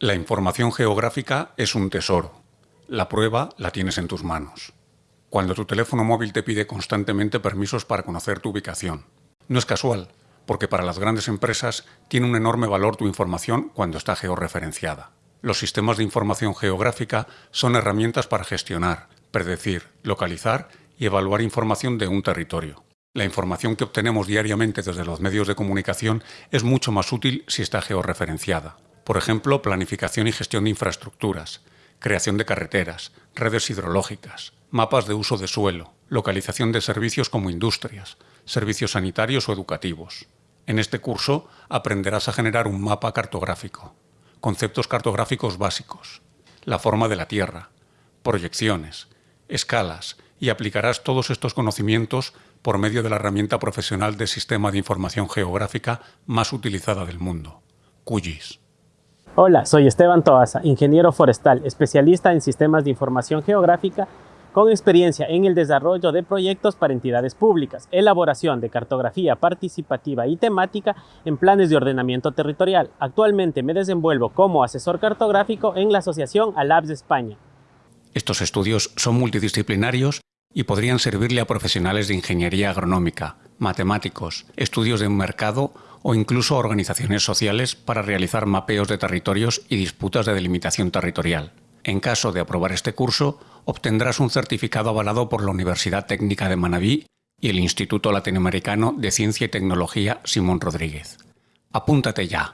La información geográfica es un tesoro. La prueba la tienes en tus manos. Cuando tu teléfono móvil te pide constantemente permisos para conocer tu ubicación. No es casual, porque para las grandes empresas tiene un enorme valor tu información cuando está georreferenciada. Los sistemas de información geográfica son herramientas para gestionar, predecir, localizar y evaluar información de un territorio. La información que obtenemos diariamente desde los medios de comunicación es mucho más útil si está georreferenciada. Por ejemplo, planificación y gestión de infraestructuras, creación de carreteras, redes hidrológicas, mapas de uso de suelo, localización de servicios como industrias, servicios sanitarios o educativos. En este curso aprenderás a generar un mapa cartográfico, conceptos cartográficos básicos, la forma de la Tierra, proyecciones, escalas y aplicarás todos estos conocimientos por medio de la herramienta profesional de Sistema de Información Geográfica más utilizada del mundo, QGIS. Hola, soy Esteban Toaza, ingeniero forestal, especialista en sistemas de información geográfica con experiencia en el desarrollo de proyectos para entidades públicas, elaboración de cartografía participativa y temática en planes de ordenamiento territorial. Actualmente me desenvuelvo como asesor cartográfico en la Asociación ALABS España. Estos estudios son multidisciplinarios y podrían servirle a profesionales de ingeniería agronómica, matemáticos, estudios de un mercado o incluso organizaciones sociales para realizar mapeos de territorios y disputas de delimitación territorial. En caso de aprobar este curso, obtendrás un certificado avalado por la Universidad Técnica de Manabí y el Instituto Latinoamericano de Ciencia y Tecnología Simón Rodríguez. Apúntate ya.